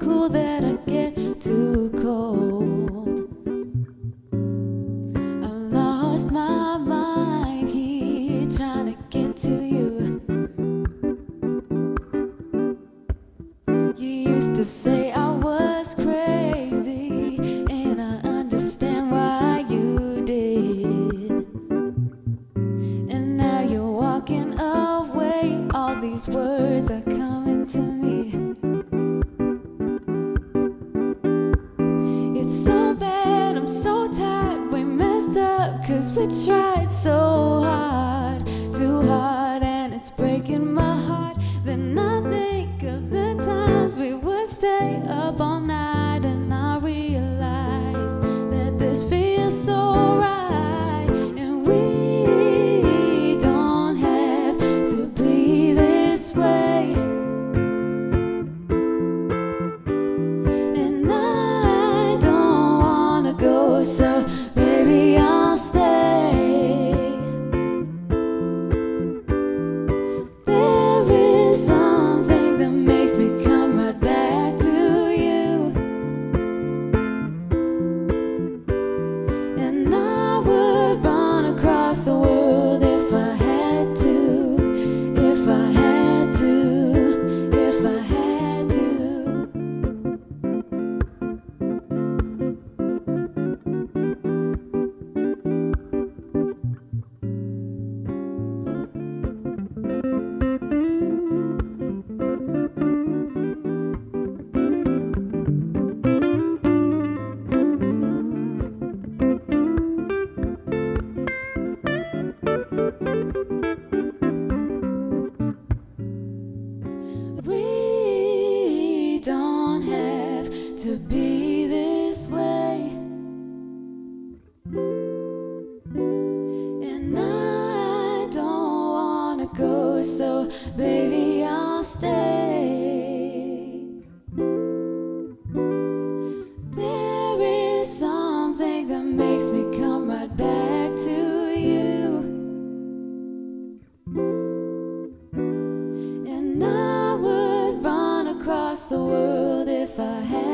cool that I get too cold. I lost my mind here trying to get to you. You used to say I was crazy, and I understand why you did. And now you're walking away, all these words tried so hard, too hard, and it's breaking my heart. Then I think of the times we would stay up all night, and I realize that this feels so right, and we don't have to be this way. And I don't wanna go, so so baby, I'll stay. There is something that makes me come right back to you. And I would run across the world if I had